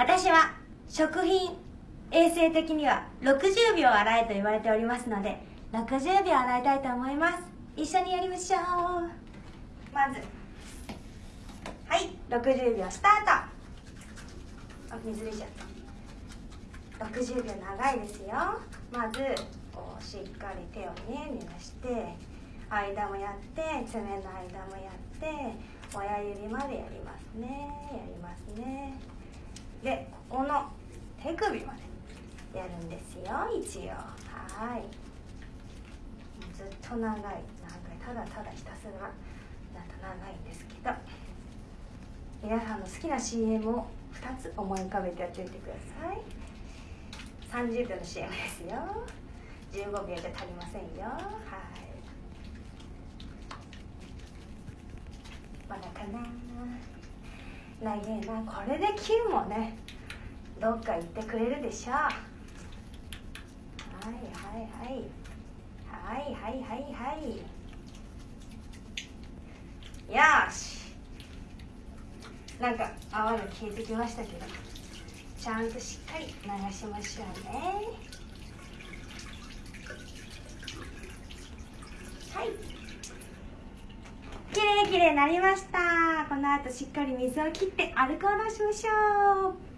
私は食品衛生的には60秒洗えと言われておりますので60秒洗いたいと思います。一緒にやりましょう。まず。はい60秒スタート。あ水出ちゃった。60秒長いですよ。まずこうしっかり手をね濡らして間もやって爪の間もやって親指までやりますね。やりますね。でここの手首までやるんですよ一応。はい。ずっと長い長いただただひたすらなんと長いんですけど。皆さんの好きな CM を2つ思い浮かべてやっておいてください。30秒の CM ですよ。15秒じゃ足りませんよ。はい。まだかな。長えなこれで9もねどっか行ってくれるでしょう。はいはいはい。はいはいはいはい。よし。なんか泡が消えてきましたけどちゃんとしっかり流しましょうねはい綺麗になりました。この後しっかり水を切ってアルコールをしましょう。